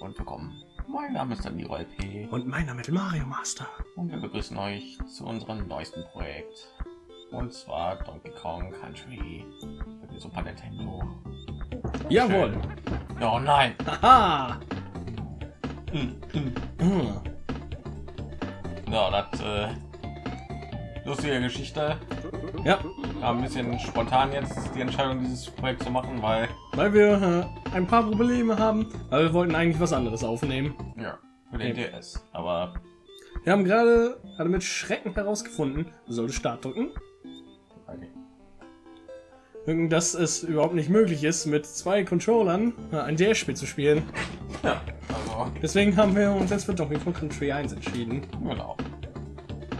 und willkommen. Mein Name ist Danilo LP Und mein Name ist Mario Master. und wir begrüßen euch zu unserem neuesten Projekt. Und zwar Donkey Kong Country für die Super Nintendo. Jawohl. Ja, oh nein! Haha. Hm, hm. Hm. Ja, das äh, lustige Geschichte. Ja, War ein bisschen spontan jetzt die Entscheidung, dieses Projekt zu machen, weil weil wir äh, ein paar Probleme haben, weil wir wollten eigentlich was anderes aufnehmen. ja für den Okay. DS. Aber Wir haben gerade gerade mit Schrecken herausgefunden, du solltest Start drücken, okay. dass es überhaupt nicht möglich ist, mit zwei Controllern äh, ein DS-Spiel zu spielen. ja, also Deswegen haben wir uns jetzt für Donkey Kong Country 1 entschieden. genau.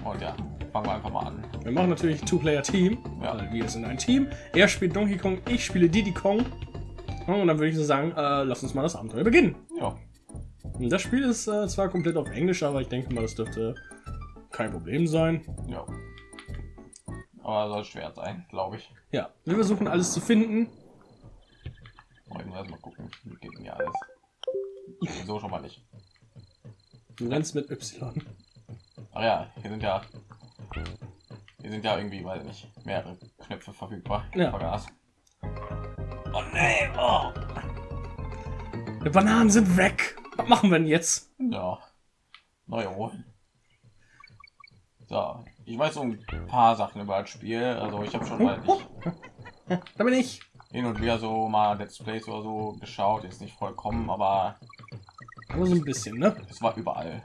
Und ja, fangen wir einfach mal an. Wir machen natürlich Two-Player-Team, Ja. weil wir sind ein Team. Er spielt Donkey Kong, ich spiele Diddy Kong. Und dann würde ich so sagen, äh, lass uns mal das Abenteuer beginnen. Ja, Das Spiel ist äh, zwar komplett auf Englisch, aber ich denke mal, das dürfte kein Problem sein. ja. Aber soll schwer sein, glaube ich. Ja, wir versuchen alles zu finden. Wollen wir erstmal gucken, wie geht denn hier alles. So schon mal nicht. Du rennst mit Y. Ach ja, hier sind ja hier sind ja irgendwie, weiß ich nicht, mehrere Knöpfe verfügbar. Ja. Vergaß. Oh nee, oh. Die Bananen sind weg. Was machen wir denn jetzt? Ja. Neue holen. So, ich weiß so ein paar Sachen über das Spiel. Also ich habe schon mal ich, Da bin ich. hin und wieder so mal Let's Plays oder so geschaut. Jetzt nicht vollkommen, aber Aber so ein bisschen, ne? es war überall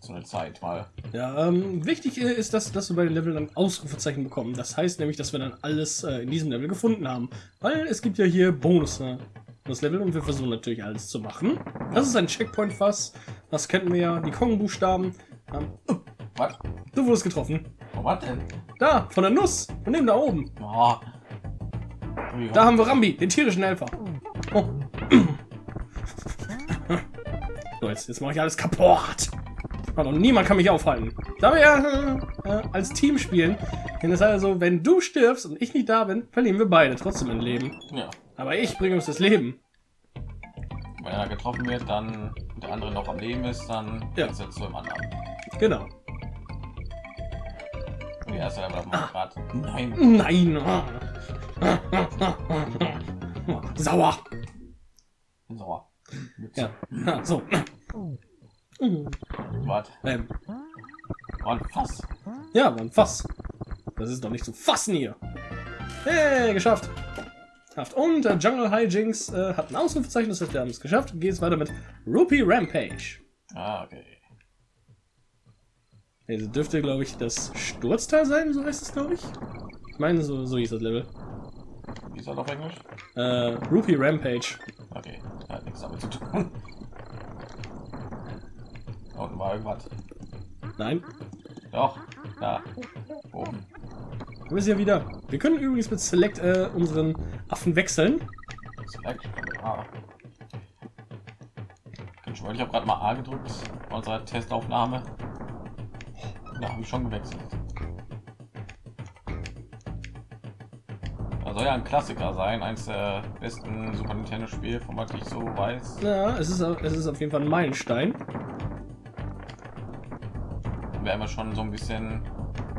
so eine Zeit mal. Ja, ähm, wichtig äh, ist, dass, dass wir bei den Leveln ein Ausrufezeichen bekommen. Das heißt nämlich, dass wir dann alles äh, in diesem Level gefunden haben. Weil es gibt ja hier Bonus, äh, das Level und wir versuchen natürlich alles zu machen. Das ist ein Checkpoint-Fass. Das kennen wir ja. Die Kong-Buchstaben. Ähm, oh, Was? du wurdest getroffen. Oh, was denn? Da, von der Nuss. Von dem da oben. Oh. Da haben wir Rambi, den tierischen Helfer. Oh. So, jetzt, jetzt mache ich alles kaputt. Also, niemand kann mich aufhalten. Da wir ja äh, äh, als Team spielen, dann ist also, wenn du stirbst und ich nicht da bin, verlieren wir beide trotzdem ein Leben. Ja. Aber ich bringe uns das Leben. Wenn er getroffen wird, dann der andere noch am Leben ist, dann Ja. ist er zu dem anderen. Genau. Und die erste Level mal grad. Nein. Nein. Sauer. Ja. ja so. Was? Ähm, War ein Fass. ja, war ein Fass. Das ist doch nicht zu fassen hier. Hey, geschafft. Und äh, Jungle Hijinks äh, hat ein Ausrufezeichen, das heißt, wir haben es geschafft. Geht es weiter mit Rupee Rampage. Ah, okay. Also dürfte, glaube ich, das Sturzteil sein, so heißt es, glaube ich. Ich meine, so, so hieß das Level. Wie ist das auf Englisch? Äh, Rupee Rampage. Okay. Hat nichts damit zu tun. Da unten war irgendwas. Nein, Doch. Da. Oben. wir sind ja wieder. Wir können übrigens mit Select äh, unseren Affen wechseln. Select. Ah. Ich habe gerade mal A gedrückt bei unserer Testaufnahme. Da habe ich schon gewechselt. Da soll ja ein Klassiker sein, eins der besten Super Nintendo Spiele, von was ich so weiß. Ja, es ist, es ist auf jeden Fall ein Meilenstein. Wir haben ja schon so ein bisschen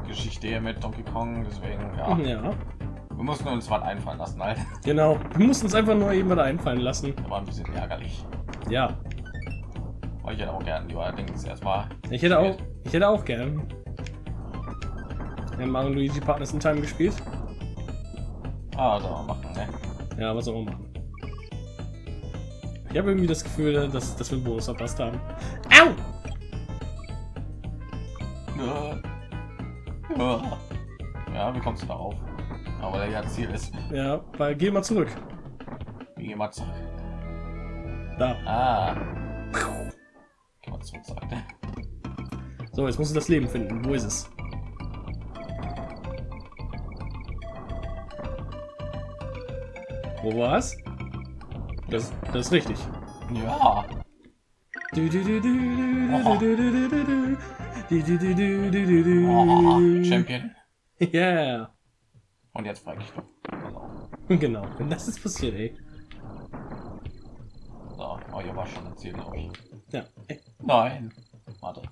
Geschichte hier mit Donkey Kong, deswegen ja, Ja, wir mussten uns was einfallen lassen, halt. genau. Wir mussten uns einfach nur eben was einfallen lassen. war ein bisschen ärgerlich. Ja, Weil ich hätte auch gerne die allerdings erstmal. ich hätte auch, ich hätte auch gern. Ja, Mario Luigi Partners in Time gespielt. Ah, soll man machen, ne? Ja, was auch immer machen. Ich habe irgendwie das Gefühl, dass, dass wir einen Bonus verpasst haben. Au! Ja. Wie kommst du darauf? Aber der ja Ziel ist. Ja, weil geh mal zurück. Wie gehen wir zurück? Da. Ah. Gehen wir zurück, sagt er. So, jetzt musst du das Leben finden. Wo ist es? Wo war's? Das, das ist richtig. Ja. Du, du, du, du, du, du, du, du, du. Oh, Champion. Yeah. Und jetzt frage ich doch. Genau. Wenn das ist passiert, ey. So, oh, hier war schon ein Ziel, glaube ich. Ja. Ey, Nein. Warte.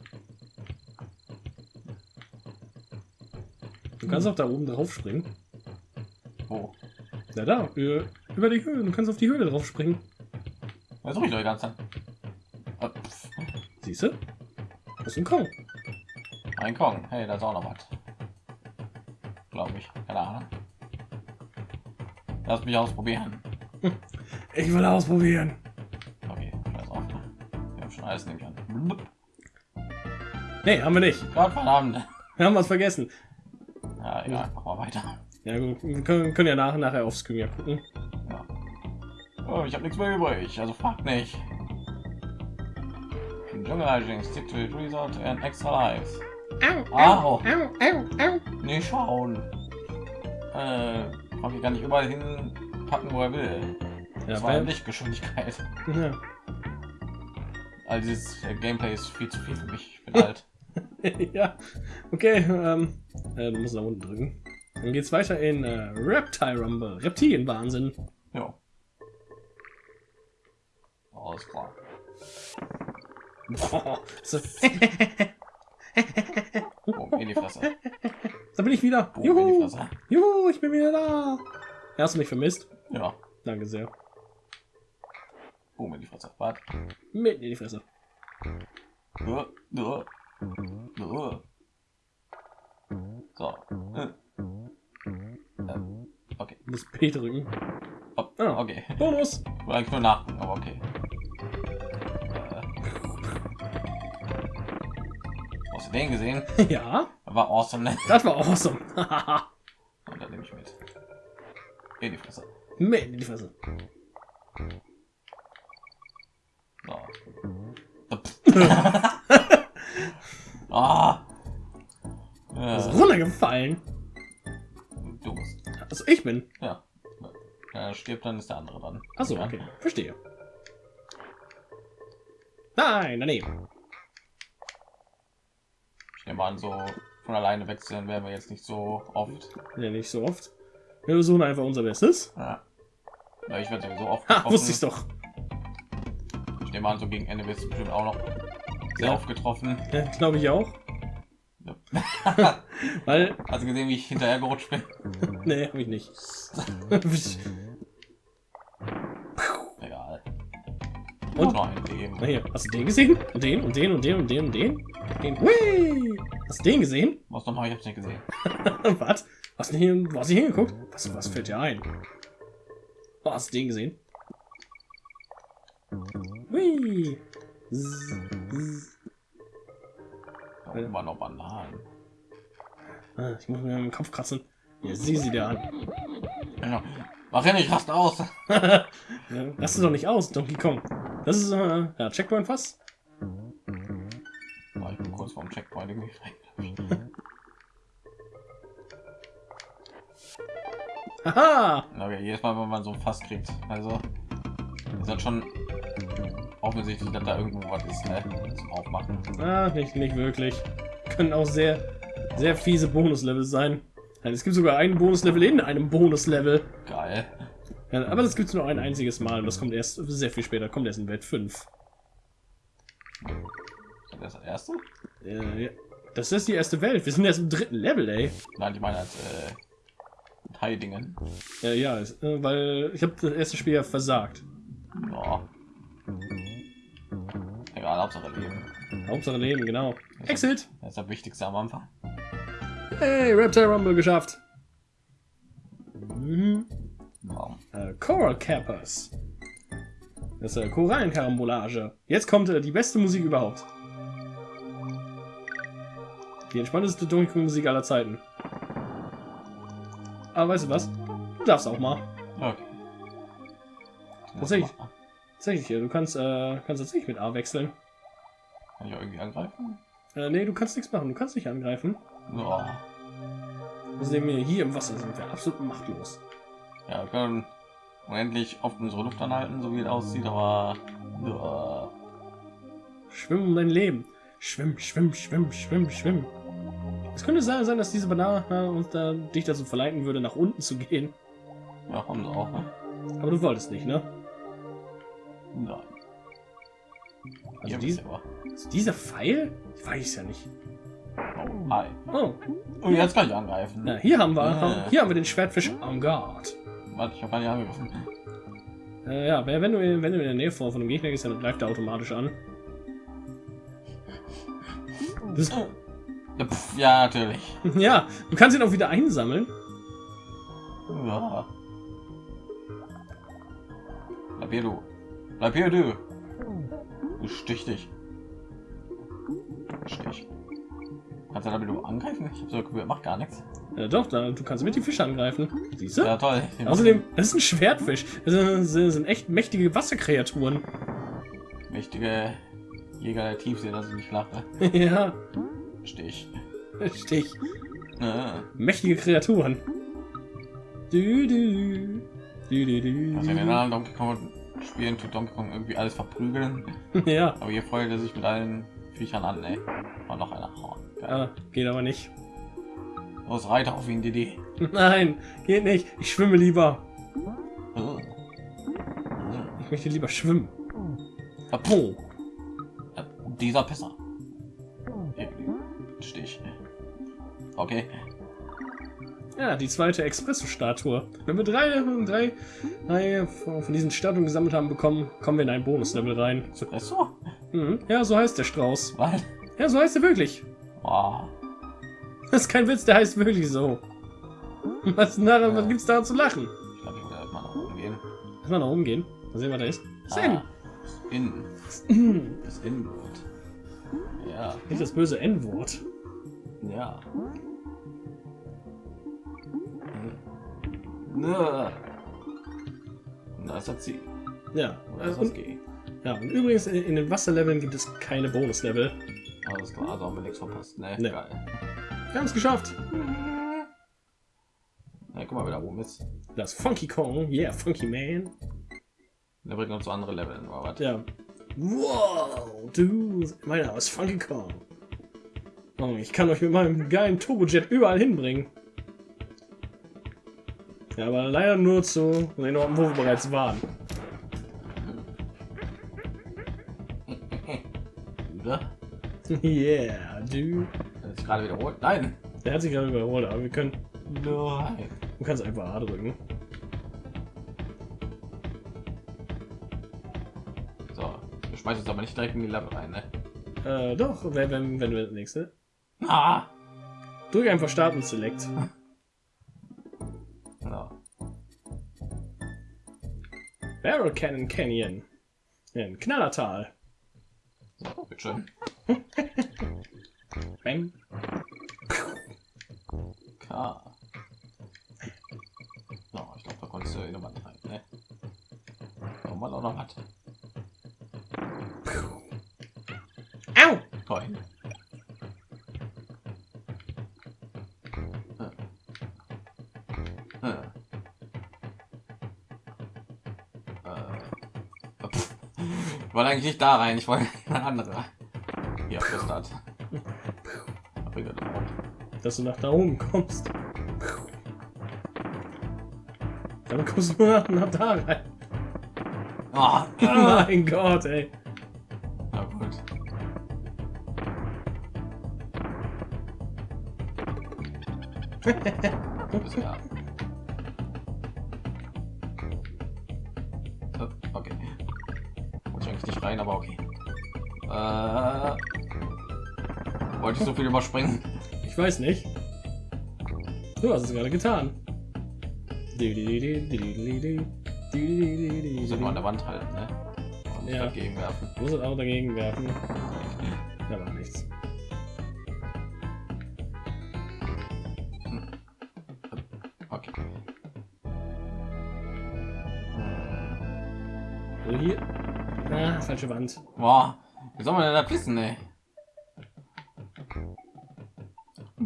Du kannst auch da oben drauf springen. Wo? Ja, da. Über, über die Höhe. Du kannst auf die Höhe drauf springen. Was suche ich doch die ganze Zeit? Siehst du? Das ist ein Kong. Ein Kong. Hey, da ist auch noch was. Glaube ich. Keine Ahnung. Lass mich ausprobieren. Ich will ausprobieren. Okay, scheiß auf. Wir haben schon alles nämlich an. Nee, haben wir nicht. Gott verdammt. Wir haben was vergessen. Ja, egal, mach mal weiter. Ja gut, wir können, können ja nach, nachher aufs Screen ja gucken. Ja. Oh, ich habe nichts mehr übrig, also frag nicht. Jungle Hijinks, stick to it resort and extra lives. Au, Au. au, au, au. Nee, schauen. Äh, kann ich gar nicht überall hinpacken, wo er will. Ja, Das war Lichtgeschwindigkeit. ja. Also dieses äh, Gameplay ist viel zu viel für mich. Ich bin alt. ja. Okay, ähm, äh, du musst nach unten drücken. Dann geht's weiter in äh, Reptile Rumble. Reptilienwahnsinn. Ja. Alles klar. Oh, so. Boom, in die Fresse. da bin ich wieder. Boom, Juhu, juhu, ich bin wieder da. Hast du mich vermisst? Ja. Danke sehr. Boom, in die Fresse. Warte. Mitten in die Fresse. Uh, uh, uh. So. Äh. Ähm, Okay. Du musst P drücken. Oh, Ah. Okay. Bonus. Wollte eigentlich nur nachgucken, aber okay. Hast du den gesehen? ja, War awesome, ne? das war awesome. Und dann nehme ich mit. In die Fresse. Mitten in die Fresse. So. ah. Das ist Äh, runtergefallen. du bist. Also ich bin. Ja. Er stirbt, dann ist der andere dran. Achso, okay. Verstehe. Nein, daneben. Nehme an, so von alleine wechseln werden wir jetzt nicht so oft. Ja, nicht so oft. Wir versuchen einfach unser Bestes. Ja. Weil ich werde sowieso oft Ha, wusste ich doch. Ich nehme an, so gegen Ende wird es bestimmt auch noch sehr Ja. oft getroffen. Ja, Glaube ich auch. Ja. Weil, Hast du gesehen, wie ich hinterher gerutscht bin? nee, habe ich nicht. Egal. Und? noch ein Leben. Na hier, hast du den gesehen? Und den und den und den und den und den? den. Hui! Hast du den gesehen? Was nochmal? Ich hab's nicht gesehen. was? Hast du hier, hast du hingeguckt? Was, was fällt dir ein? Oh, hast du den gesehen? Hui! Oben waren noch Bananen. Ah, Ich muss mir im Kopf kratzen. Hier, sieh sie dir an. Ja. Mach ja nicht, rast aus. ja, lass es doch nicht aus, Donkey Kong. Das ist, äh, ja, Checkpoint fast. Oh, ich bin kurz vorm Checkpoint irgendwie frei. Haha! Okay, jedes Mal, wenn man so ein Fass kriegt. Also, ist das schon offensichtlich, dass da irgendwo was ist, ne? Zum Aufmachen. Ah, nicht, nicht wirklich. Können auch sehr, sehr fiese Bonuslevel sein. Ja, es gibt sogar ein Bonuslevel in einem Bonuslevel. Geil. Ja, aber das gibt es nur ein einziges Mal und das kommt erst sehr viel später. Kommt erst in Welt 5. Ist das das erste? Äh, ja. Das ist die erste Welt. Wir sind erst im dritten Level, ey. Nein, ich meine als äh, Teildingen. Ja, ja, äh, weil ich habe das erste Spiel ja versagt. Ja. Egal, Hauptsache Leben. Hauptsache Leben, genau. Exit! Das ist das Wichtigste am Anfang. Hey, Reptile Rumble geschafft. Mhm. Wow. Äh, Coral Cappers. Das ist äh, Korallenkarambolage. Jetzt kommt äh, die beste Musik überhaupt. Die entspannteste Donkey Kong Musik aller Zeiten. Aber weißt du was? Du darfst auch mal. Okay. Tatsächlich. Tatsächlich, äh, du kannst, äh, kannst tatsächlich mit A wechseln. Kann ich auch irgendwie angreifen? Äh, nee, du kannst nichts machen. Du kannst nicht angreifen. Ja. Außerdem wir hier im Wasser sind wir absolut machtlos. Ja, wir können unendlich oft unsere Luft anhalten, so wie es aussieht, aber ja. Schwimm um dein Leben. Schwimm, schwimm, schwimm, schwimm, schwimm. Es könnte sein, dass diese Banane uns da, dich dazu verleiten würde, nach unten zu gehen. ja, haben sie auch. Ne? Aber du wolltest nicht, ne? Nein. Also Hier dies, bist du aber. also dieser Pfeil? Ich weiß ja nicht. Oh, hi. Oh, Und jetzt kann ich angreifen. na, hier haben wir, Ja. hier haben wir den Schwertfisch en garde. Warte, ich habe gar nicht angegriffen. Äh, ja, wenn du, wenn du in der Nähe von, von einem Gegner gehst, dann greift er automatisch an. Das, Ja, natürlich. ja, du kannst ihn auch wieder einsammeln. Ja. Bleib hier, du. Bleib hier, du. Du stich dich. Stich. Kannst du damit du angreifen? Ich hab so gehört, macht gar nichts. Ja, doch, da, du kannst mit die Fische angreifen. Siehst du? Ja, toll. Außerdem, das ist ein Schwertfisch. Das sind, echt mächtige Wasserkreaturen. Mächtige Jäger der Tiefsee, das ist nicht lache. ja, Stich. Stich. Ja. Mächtige Kreaturen. Du, du. Du, du, du. Also in den anderen Donkey Kong Spielen tut Donkey Kong irgendwie alles verprügeln. Ja, Aber hier freut er sich mit allen Viechern an, ey. Und noch einer. Oh, ah, geht aber nicht. Los, reite auf ihn, Didi. Nein, geht nicht. Ich schwimme lieber. Oh. Ich möchte lieber schwimmen. Puh. Ja, Dieser Pisser. Stich. Okay. Ja, die zweite Espresso-Statue. Wenn wir drei, drei, drei von diesen Statuen gesammelt haben bekommen, kommen wir in ein Bonuslevel rein. Espresso? Mhm. Ja, so heißt der Strauß. Was? Ja, so heißt er wirklich. Oh. Das ist kein Witz, der heißt wirklich so. Was, na, was gibt's da zu lachen? Ich glaube, ich werde mal nach oben gehen. Lass mal nach oben gehen. Mal sehen, was da ist. Das ist Ah, das In. N. Das Innenwort. Ja. Nicht das böse N-Wort. Ja. Nö. Und Da ist das Ziel. Ja. Ist Und, ja, und übrigens, in, in den Wasserleveln gibt es keine Bonuslevel. Alles klar, also haben wir nichts verpasst. Ne, Ne. geil. Wir haben es geschafft. Ja, guck mal, wer da oben ist. Das Funky Kong. Yeah, Funky Man. Der bringt uns andere Leveln, was? Ja. Wow, du, mein Name ist Funky Kong. Oh, ich kann euch mit meinem geilen Turbojet überall hinbringen. Ja, aber leider nur zu den Orten, wo wir bereits waren. Oder? yeah, du. Hat sich gerade wiederholt. Nein! Der hat sich gerade überholt, aber wir können. Nein! Du kannst einfach A drücken. So, wir schmeißen uns aber nicht direkt in die Level rein, ne? Äh, doch, wenn, wenn, wenn wir das nächste. Ah! Drück einfach Start und Select. So. Barrel Cannon Canyon. Ein Knallertal. So, bitteschön. Bang. K. So, ich glaube, da konntest du in eine Wand rein, ne? Nochmal auch noch was. Au! Toll. Ich wollte eigentlich nicht da rein, ich wollte in eine andere. Das hat. dass du nach da oben kommst. Dann kommst du nach, nach da rein. Oh, Oh mein Gott, ey. Na gut. Bis ja. So viel überspringen? Ich weiß nicht. Du hast es gerade getan. Ich muss ja nur an der Wand halten, ne? Und Ja. dagegen werfen. Du musst es auch dagegen werfen. Da war nichts. Okay. Also hier. Ah, falsche Wand. Boah, wie soll man denn das wissen, ey?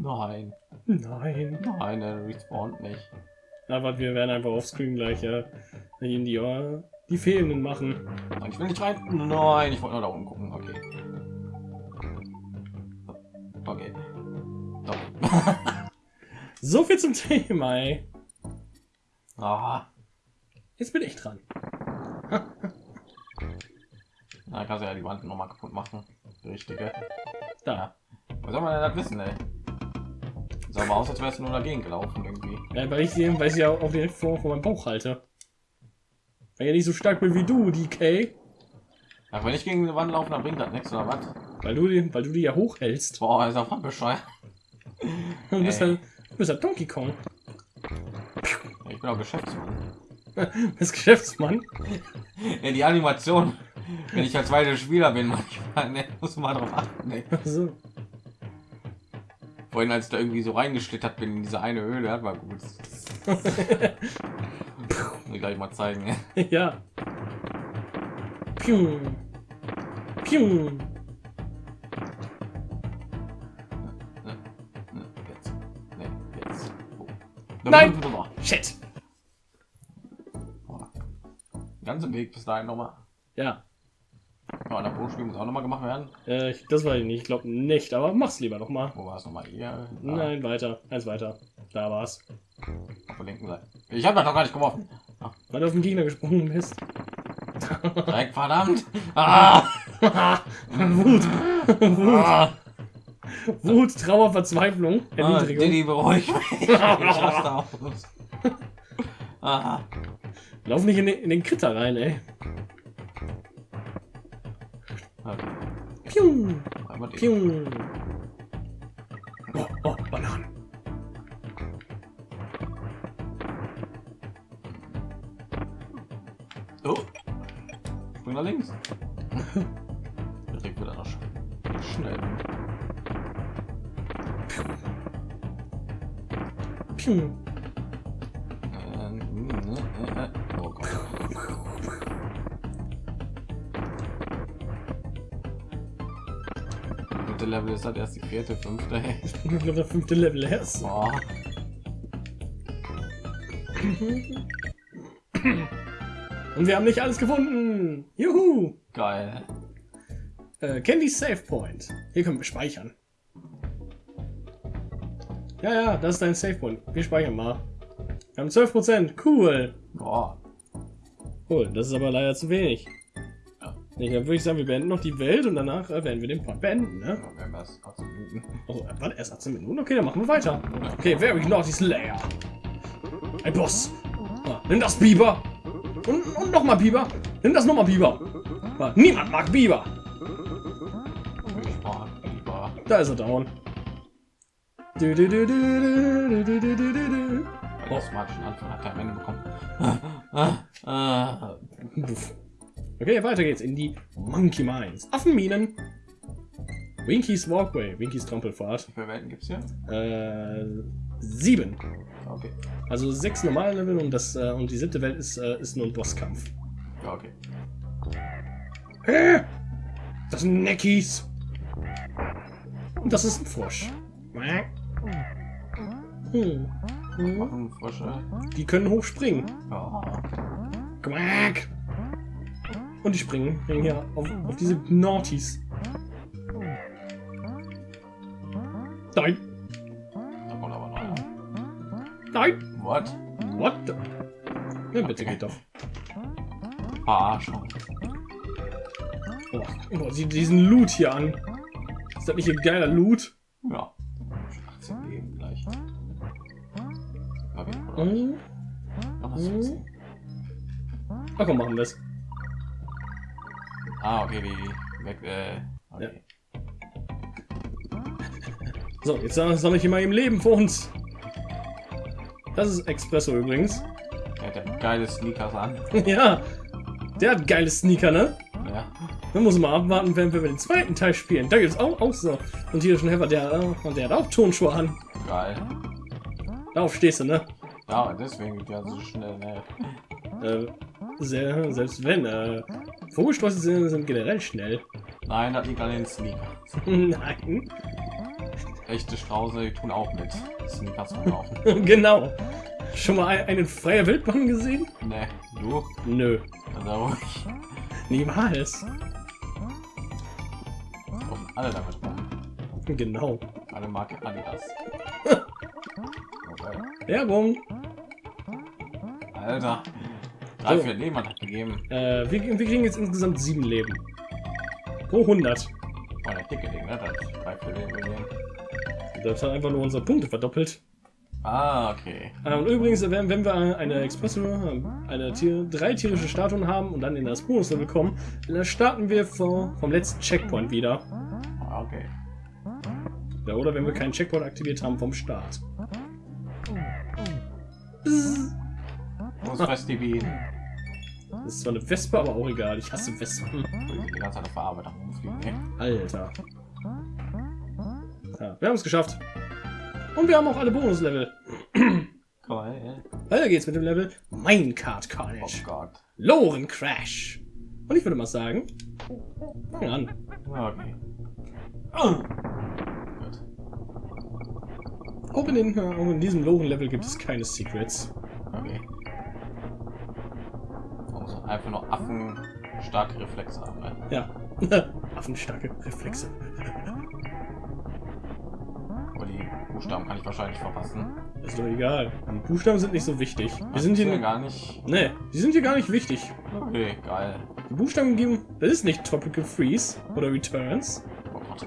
Nein, Nein. nein, der respawnt nicht. Na, warte, wir werden einfach offscreen gleich äh, in die, äh, die fehlenden machen. Nein, ich will nicht rein. Nein, ich wollte nur da oben gucken. Okay. Okay. Doch. So viel zum Thema, ey. Ah, Jetzt bin ich dran. Da kannst du ja die Wand noch mal kaputt machen. Die richtige. Da. Was soll man denn das wissen, ey? Sah aber aus, als wärst du nur dagegen gelaufen irgendwie. Ja, weil ich sie, weil ich sie ja auch direkt vor, vor meinem Bauch halte. Weil ich nicht so stark bin wie du, DK. Ja, wenn ich gegen die Wand laufe, dann bringt das nichts, oder was? Weil du, die- weil du die ja hochhältst. Boah, ist voll bescheuert. Du bist halt, du bist halt Donkey Kong. Ich bin auch Geschäftsmann. Bist Geschäftsmann. Ja, die Animation, wenn ich als zweiter Spieler bin, manchmal, ne, muss man mal drauf achten. Ne. So. Vorhin, als ich da irgendwie so reingeschlittert bin in diese eine Höhle, das war gut. Ich gleich mal zeigen. Ja. Piu. Piu. Jetzt. Jetzt. Oh. Nein! Shit. Ganze Weg bis dahin nochmal. Ja. Ja, der Bootspiel muss auch nochmal gemacht werden. Äh, ich, das weiß ich nicht. Ich glaube nicht, aber mach's lieber noch mal. Wo war es nochmal? Hier. Da. Nein, weiter. Eins weiter. Da war's. Auf der linken Seite. Ich habe das doch gar nicht geworfen. Weil du auf den Gegner gesprungen bist. Dreck, verdammt. Ah! Wut. Wut. ah! Wut, Trauer, Verzweiflung, Ah, Erniedrigung. Diddy, beruhig mich. Ah. Lauf nicht in den, in den Kritter rein, ey. Pium. Pium. Oh, oh, Bananen. Oh. Spring nach links. Direkt wieder nach sch schnell. Pium. Pium. Ist halt erst die vierte, fünfte. Ich glaube, der fünfte Level erst. Boah. Und wir haben nicht alles gefunden. Juhu. Geil. Äh, Candy Save Point. Hier können wir speichern. Ja, ja, das ist dein Save Point. Wir speichern mal. Wir haben 12%. Cool. Boah. Cool, das ist aber leider zu wenig. Nee, dann würde ich sagen, wir beenden noch die Welt und danach äh, werden wir den Part beenden, ne? Ja, wir erst 18 Minuten. Also, äh, warte, erst 18 Minuten? Okay, dann machen wir weiter. Okay, very naughty Slayer. Ein Boss. Ah, nimm das Biber. Und, und nochmal Biber. Nimm das nochmal Biber. Ah, niemand mag Biber. Ich mag Biber. Da ist er down. Du, du, du, schon Anfang hat er am Ende bekommen. Ah, ah, ah. Okay, weiter geht's in die Monkey Mines. Affenminen. Winkies Walkway. Winkies Trampelfahrt. Wie viele Welten gibt's hier? Äh, sieben. Okay. Also sechs normale Level und das äh, und die siebte Welt ist, äh, ist nur ein Bosskampf. Ja, okay. Äh, das sind Neckies. Und das ist ein Frosch. Hm. Hm. Waffen, Frösche. Die können hochspringen. Ja. Quack. Und die springen hier auf, auf diese Naughties. Nein, Da kommt aber noch einer. nein. What? What the? Ja, bitte geht doch. Verarschung. Oh, oh, sieh diesen Loot hier an. Ist das nicht ein geiler Loot? Ja. 18 Leben gleich. Okay, oder? Hm. Was ist das? Ach komm, machen wir es. Ah, okay, die weg. Äh, okay. So, jetzt sammle ich mal im Leben für uns. Das ist Expresso übrigens. Er hat ja geile Sneakers an. ja, der hat geile Sneaker, ne? Ja. Dann muss man abwarten, wenn wir den zweiten Teil spielen. Da gibt es auch, auch so. Und hier ist ein Hefer, der, äh, der hat auch Tonschuhe an. Geil. Darauf stehst du, ne? Ja, deswegen geht ja so schnell. Ne? Äh, sehr, selbst wenn, äh, Vogelsträuße sind, sind generell schnell. Nein, das liegt an den Sneakers. Nein, Echte Strauße tun auch mit Sneakers rumlaufen. genau. Schon mal ein- einen freier Wildbahn gesehen? ne, du? Nö, Also ruhig. niemals. Laufen alle damit rum. Genau. Alle Marke Adidas. Okay. Werbung. Alter. Drei, So. vier Leben hat gegeben. Äh, wir, wir kriegen jetzt insgesamt sieben Leben. pro 100. Oh, der dicke Ding, ne? Das bei Filmen gesehen. Das hat einfach nur unsere Punkte verdoppelt. Ah, okay. Äh, Und übrigens, wenn, wenn wir eine Expresso, eine Tier, drei tierische Statuen haben und dann in das Bonuslevel kommen, dann starten wir vor, vom letzten Checkpoint wieder. Ah, okay. Ja, oder wenn wir keinen Checkpoint aktiviert haben vom Start. Bzzz. Wo ist die Bienen? Das ist zwar eine Wespe, aber auch egal. Ich hasse Wespen. Die ganze Zeit auf Verarbeitung rumfliegen, ne? Alter. Ja, wir haben es geschafft. Und wir haben auch alle Bonuslevel. Geil. Weiter geht's mit dem Level Minecart Oh Carnage. Gott. Loren Crash. Und ich würde mal sagen, fangen wir an. Okay. Oh. Gut. Auch in, den, äh, auch in diesem Loren-Level gibt es keine Secrets. Okay. Einfach nur Affen starke Reflexe haben, ne? Ja. Affenstarke Reflexe. Aber die Buchstaben kann ich wahrscheinlich verpassen. Ist doch egal. Die Buchstaben sind nicht so wichtig. Die Ach, sind hier. gar nicht. Ne, die sind hier gar nicht wichtig. Okay, geil. Die Buchstaben geben. Das ist nicht Tropical Freeze oder Returns. Oh Gott.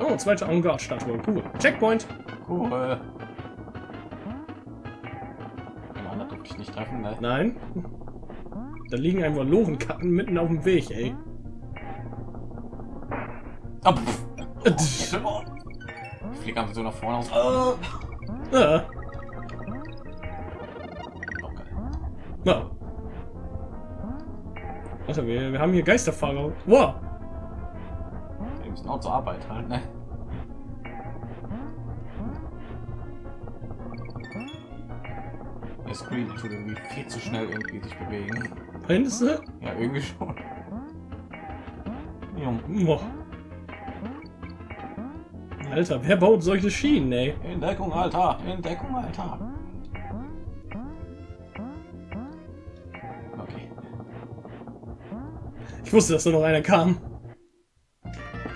Oh, zweite Avantgarde-Statue. Cool. Checkpoint. Cool. Durfte ich nicht treffen, ne? Nein. Da liegen einfach Lorenkarten mitten auf dem Weg, ey. Oh, pff. Ich fliege einfach so nach vorne aus. Oh. Ah, Oh, geil. ja. Warte, wir, wir haben hier Geisterfahrer. Wow. Die müssen auch zur Arbeit halt, ne? Screen tut irgendwie viel zu schnell irgendwie sich bewegen. Meinst du? Ja, irgendwie schon. Jung. Boah. Alter, wer baut solche Schienen, ey? In Deckung, Alter! In Deckung, Alter! Okay. Ich wusste, dass da noch einer kam.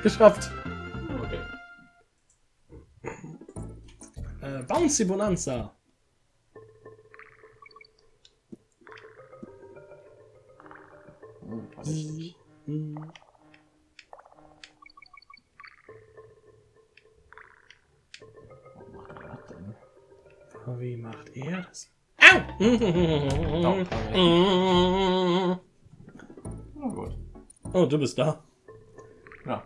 Geschafft. Okay. Äh, Bouncy Bonanza. Was macht er denn? Wie macht er das? Au! Na gut. Oh, du bist da. Ja.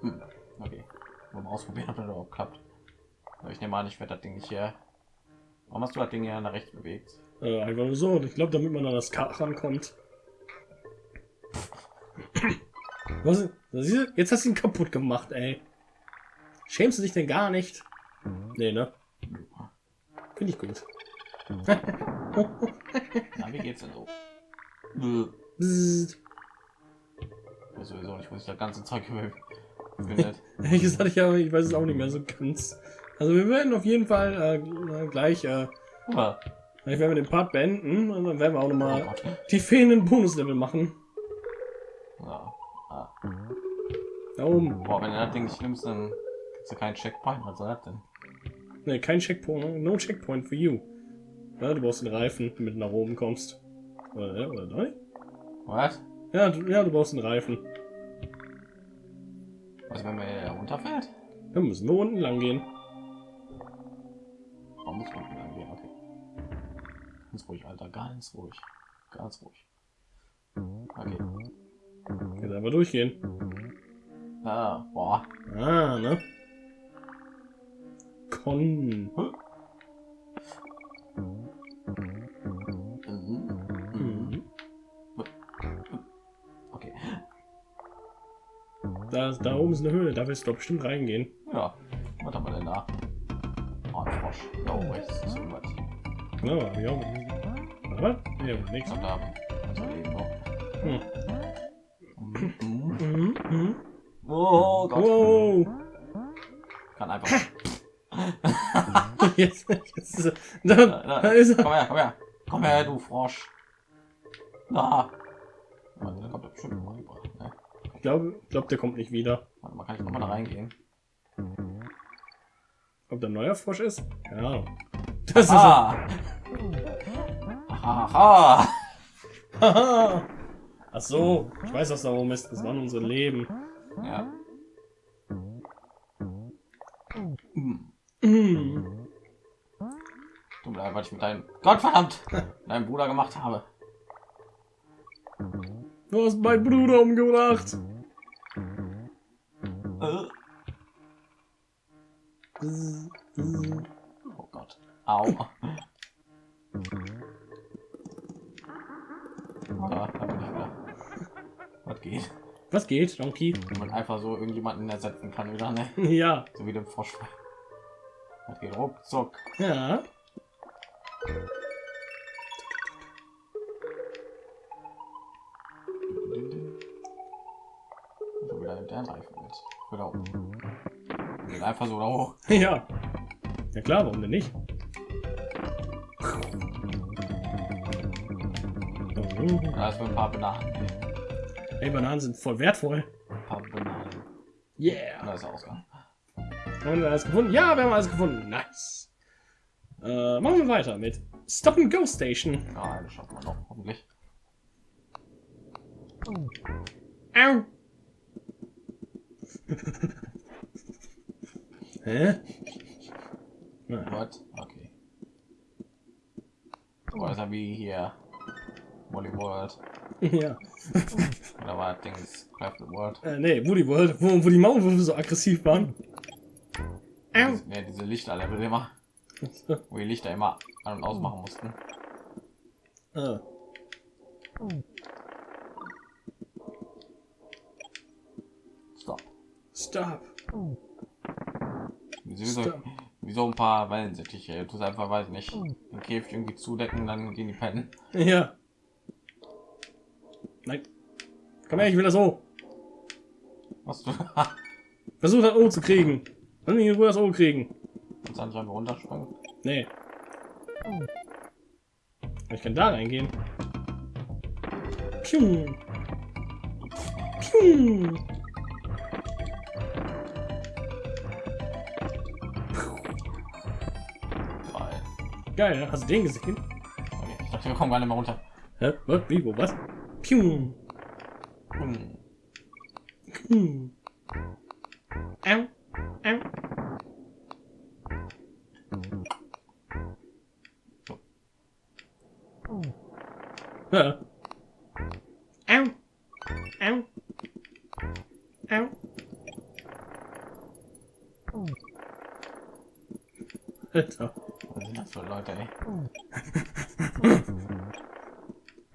Hm. Okay. Mal ausprobieren, ob das überhaupt klappt. Aber ich nehme an, ich werde das Ding nicht hier. Warum hast du das Ding hier nach rechts bewegt? Äh, einfach nur so. Ich glaube, damit man an das Kar rankommt. Was? Jetzt hast du ihn kaputt gemacht, ey. Schämst du dich denn gar nicht? Nee, ne? Finde ich gut. Na, wie geht's denn so? Bzzzt. Ich weiß sowieso nicht, wo sich das ganze Zeug befindet. Ehrlich gesagt, ich, habe, ich weiß es auch nicht mehr so ganz. Also wir werden auf jeden Fall äh, gleich, äh, gleich werden wir den Part beenden und dann werden wir auch nochmal die fehlenden Bonuslevel machen. Ja. Ah. Da oben. Boah, wenn du das Ding nicht gibt's ja keinen Checkpoint. Was soll das denn? Ne, kein Checkpoint. No Checkpoint for you. Ja, du brauchst den Reifen, damit du nach oben kommst. Oder, oder nein? Was? Ja, du, ja, du brauchst den Reifen. Was, wenn man hier runterfällt? Dann müssen wir unten lang gehen. Warum muss man lang gehen? Okay. Ganz ruhig, Alter. Ganz ruhig. Ganz ruhig. Okay. Jetzt einfach durchgehen. Ah, boah. Ah, ne? Mhm. Okay. Da, da oben ist eine Höhle, da willst du bestimmt reingehen. Ja. Was haben wir denn da? Oh, ein Frosch. Rechts ist irgendwas. Ja, ja. Was? Ja, nichts. Und da unser Leben noch. Hm. Mhm. Mhm, mhm. Oh Gott. Wow. Kann einfach. Jetzt, jetzt ist er. Da, Da, ist er. Komm her, komm her. Komm her, du Frosch. Warte, da kommt bestimmt noch rüber. Ne? Ich glaube, glaub, der kommt nicht wieder. Warte mal, kann ich nochmal da reingehen? Ob der neuer Frosch ist? Ja. Das ist. Ah! Aha! Haha. Ach so, ich weiß, was da oben ist. Das waren unsere Leben. Ja. Hm. Mir leid, was ich mit deinem Gott verdammt deinem Bruder gemacht habe. Du hast meinen Bruder umgebracht. Oh Gott. Au. Ja. Was geht? Was geht, Donkey? Wenn man einfach so irgendjemanden ersetzen kann wieder, ne? Ja. So wie dem Frosch. Das geht ruckzuck. Ja. So wieder der Reifen da oben. Geht einfach so da hoch. Ja. Ja klar, warum denn nicht? Da ist ein paar Bananen. Ey, Bananen sind voll wertvoll. Ein paar Bananen. Yeah. Da ist der Ausgang. Haben wir alles gefunden? Ja, wir haben alles gefunden. Nice. Äh, machen wir weiter mit Stop and Go Station. Ja, das schaffen wir noch, hoffentlich. Au. Hä? What? Okay. So ist er wie hier. Molly World. ja. Oder war das Dings Crafted World? Äh, nee, Woody World, wo, wo die Maulwürfe so aggressiv waren. Ja, diese Lichterlevel immer. Wo die Lichter immer an- und ausmachen mussten. Ah. Stop. Stop. Wieso, Stop. wieso ein paar Wellensittiche? Du einfach, weiß nicht, den Käfig irgendwie zudecken, dann gehen die pennen. Ja. Nein. Komm her, ich will das O. Was du Versuch das O zu kriegen. Mich in Ruhe das O kriegen. kannst du nicht einfach runterspringen? Nee. Ich kann da reingehen. Pium. Weil, Geil, hast du den gesehen? okay, ich dachte, wir kommen gar nicht mehr runter. Hä? Was? Wie? Wo? Was? Pium. Hm. Pium. Alter. Was sind das für Leute, ey?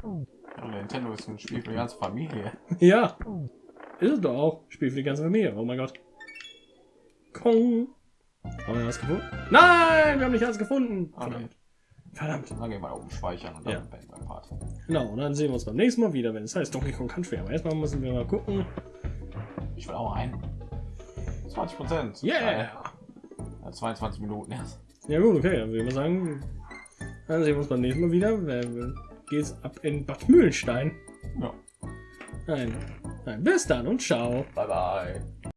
Ja, Nintendo ist ein Spiel für die ganze Familie. Ja. Ist es doch auch. Spiel für die ganze Familie. Oh mein Gott. Kong. Haben wir was gefunden? Nein, wir haben nicht alles gefunden. Okay. Verdammt. Verdammt. Dann gehen wir oben speichern und dann Ja. beenden wir Part. Genau, und dann sehen wir uns beim nächsten Mal wieder, wenn es heißt Donkey Kong Country. Aber erstmal müssen wir mal gucken. Ich will auch ein. 20 Prozent. Yeah! 22 Minuten erst. Ja gut, okay, dann würde ich mal sagen, dann sehen wir uns beim nächsten Mal wieder. Geht's ab in Bad Mühlenstein. Ja. Nein. Nein, bis dann und ciao. Bye bye.